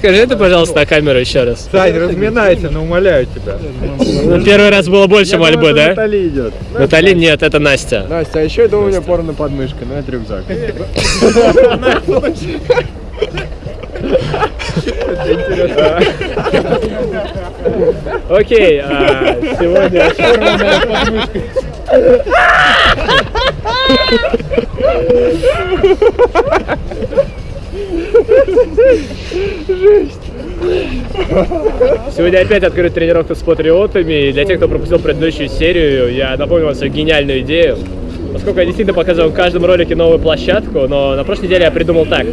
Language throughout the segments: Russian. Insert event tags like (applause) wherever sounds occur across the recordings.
Скажи это, пожалуйста, на камеру еще раз. Сань, разминайся, но умоляю тебя. Ну, первый раз было больше мольбы, да? Натали идет. Натали нет, это Настя. Настя, а еще я думаю, у меня порно под мышкой, но это рюкзак. Окей, а, сегодня сорванная (laughs) подмышка. Сегодня опять открыт тренировка с патриотами. И для тех, кто пропустил предыдущую серию, я напомню вам свою гениальную идею. Поскольку я действительно показываю в каждом ролике новую площадку, но на прошлой неделе я придумал так.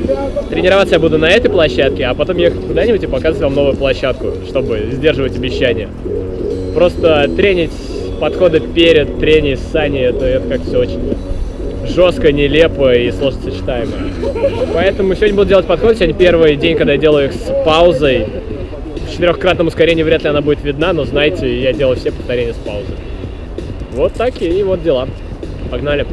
Тренироваться я буду на этой площадке, а потом ехать куда-нибудь и показывать вам новую площадку, чтобы сдерживать обещания. Просто тренить подходы перед треней с Саней, это, это как все очень жестко, нелепо и сложно сочетаемо. Поэтому сегодня буду делать подход. Сегодня первый день, когда я делаю их с паузой. В четырехкратном ускорении вряд ли она будет видна, но знаете, я делаю все повторения с паузой. Вот такие вот дела. Погнали.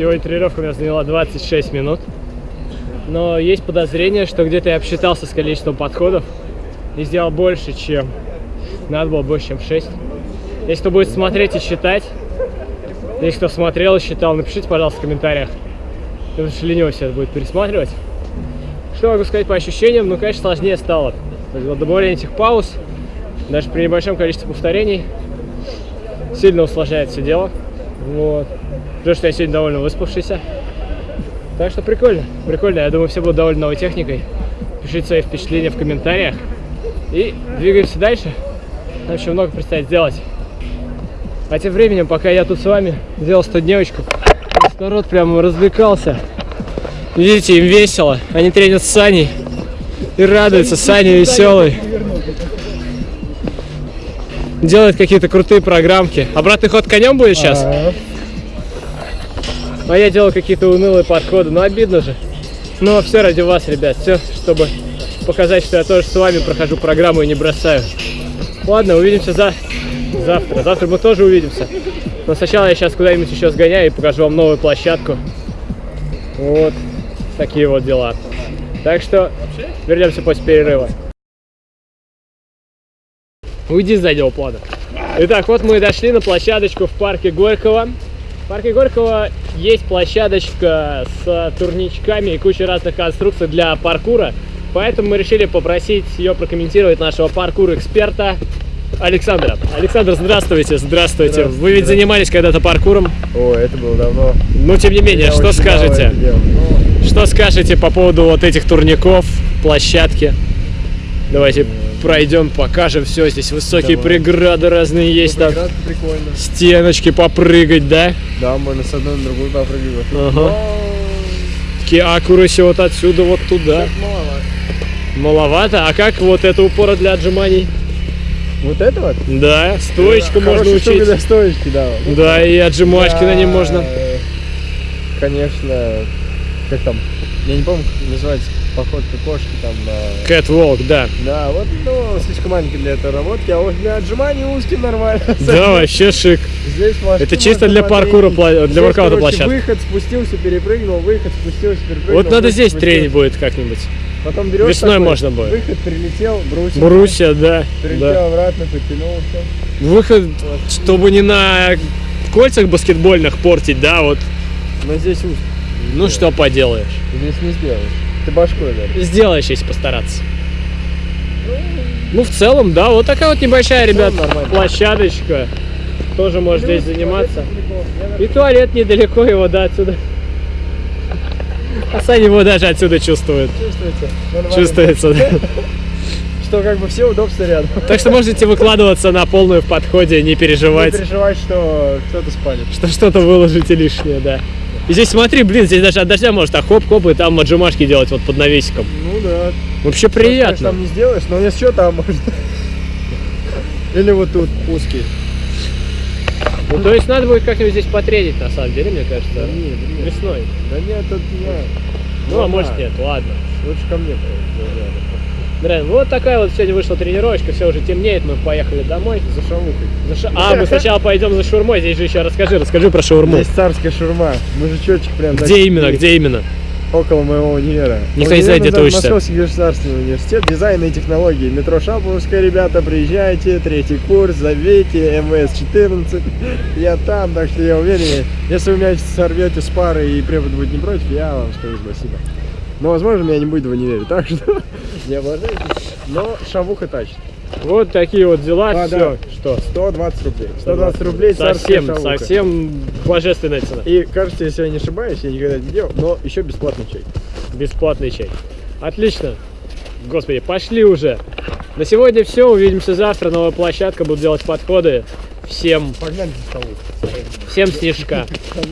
Сегодня тренировка у меня заняла 26 минут. Но есть подозрение, что где-то я обсчитался с количеством подходов и сделал больше, чем надо было больше, чем 6. Если кто будет смотреть и считать, если кто смотрел и считал, напишите, пожалуйста, в комментариях. Потому что лениво все это будет пересматривать. Что могу сказать по ощущениям? Ну, конечно, сложнее стало. Добавление этих пауз, даже при небольшом количестве повторений, сильно усложняет все дело. Вот. Потому что я сегодня довольно выспавшийся. Так что прикольно, прикольно. Я думаю, все будут довольны новой техникой. Пишите свои впечатления в комментариях. И двигаемся дальше. Нам еще много предстоит сделать. А тем временем, пока я тут с вами делал 100 дневочку, народ прямо развлекался. Видите, им весело. Они тренят с Саней. И радуются. Саня веселый. Делает какие-то крутые программки. Обратный ход конем будет сейчас? А я делал какие-то унылые подходы. Ну, обидно же. Но все ради вас, ребят. Все, чтобы показать, что я тоже с вами прохожу программу и не бросаю. Ладно, увидимся за... завтра. Завтра мы тоже увидимся. Но сначала я сейчас куда-нибудь еще сгоняю и покажу вам новую площадку. Вот такие вот дела. Так что вернемся после перерыва. Уйди с заднего плана. Итак, вот мы и дошли на площадочку в парке Горького. Парке Горького есть площадочка с турничками и кучей разных конструкций для паркура. Поэтому мы решили попросить ее прокомментировать нашего паркур-эксперта Александра. Александр, здравствуйте, здравствуйте. Вы ведь занимались когда-то паркуром. О, это было давно. Но тем не менее, Я что скажете? Что скажете по поводу вот этих турников, площадки? Давайте пройдем, покажем все. Здесь высокие Давай. преграды разные есть там. Прикольно. Стеночки попрыгать, да? Да, можно с одной на другую попрыгивать. Ага. Такие аккураси вот отсюда вот туда. Маловато. Маловато. А как вот это упора для отжиманий? Вот это вот? Да, стоечку можно Хорошая штука учить. для стоечки, да. Да, и отжимачки на нем Да, можно. Конечно, как там, я не помню, как называется, походка кошки там. Кэтволк, да. Да, вот, ну, слишком маленький для этой работки, а вот для отжиманий узкий нормально. (laughs) Да, вообще шик. Здесь Это чисто для паркура, для воркаута площадка. выход, спустился, перепрыгнул, выход, спустился, перепрыгнул. Вот надо здесь тренить будет как-нибудь. Потом берешь Весной такой, можно будет. Выход, прилетел, брусья. Брусья, да. Прилетел да. обратно, потянулся. Выход, чтобы не на кольцах баскетбольных портить, да, вот. Но здесь узко. Ну что поделаешь. Здесь не сделаешь. Ты башкой, да? Сделаешь, если постараться. Ну, в целом, да, вот такая вот небольшая, ребят, площадочка. Тоже можешь здесь заниматься. И туалет недалеко его, да, отсюда. А Саня его даже отсюда чувствует. Чувствуется? Нормально. Чувствуется, да. (laughs) Что как бы все удобства рядом. Так что можете выкладываться на полную в подходе, не Не переживать, что кто-то спалит. что что-то выложите лишнее, да. И здесь смотри, блин, здесь даже от дождя может так хоп-хоп и там отжимашки делать вот под навесиком. Ну да. Вообще Что, приятно. там не сделаешь, но если что, там можно. Или вот тут узкий. Ну, то есть надо будет как-нибудь здесь потренить, на самом деле, мне кажется. Да нет, нет. Весной. Да нет, тут не. Ну, а да. может нет, ладно. Лучше ко мне. поехали. Блин, вот такая вот сегодня вышла тренировочка, все уже темнеет, мы поехали домой. За шавухой. За ша- А, мы сначала пойдем за шаурмой, здесь же еще расскажи, расскажи про шаурму. Здесь царская шурма. Мужичочек прям. Где значит, именно, где именно? Около моего универа. Никто не знает, где ты учишься. Московский государственный университет дизайна и технологий. Метро Шаповская, ребята, приезжайте, третий курс, зовите, МВС-14. Я там, так что я уверен, если вы меня сорвете с пары и препод будет не против, я вам скажу спасибо. Но, возможно, меня не будет в универе, так что (laughs) не облажайтесь. Но шавуха тачит. Вот такие вот дела, А, все. да. Что? 120 рублей. 120 рублей Совсем, шавуха. совсем божественная цена. И кажется, если я не ошибаюсь, я никогда не делал, но еще бесплатный чай. Бесплатный чай. Отлично. Господи, пошли уже. На сегодня все. Увидимся завтра. Новая площадка. Буду делать подходы. Всем, Погнали за шавуху. всем снежка. (laughs)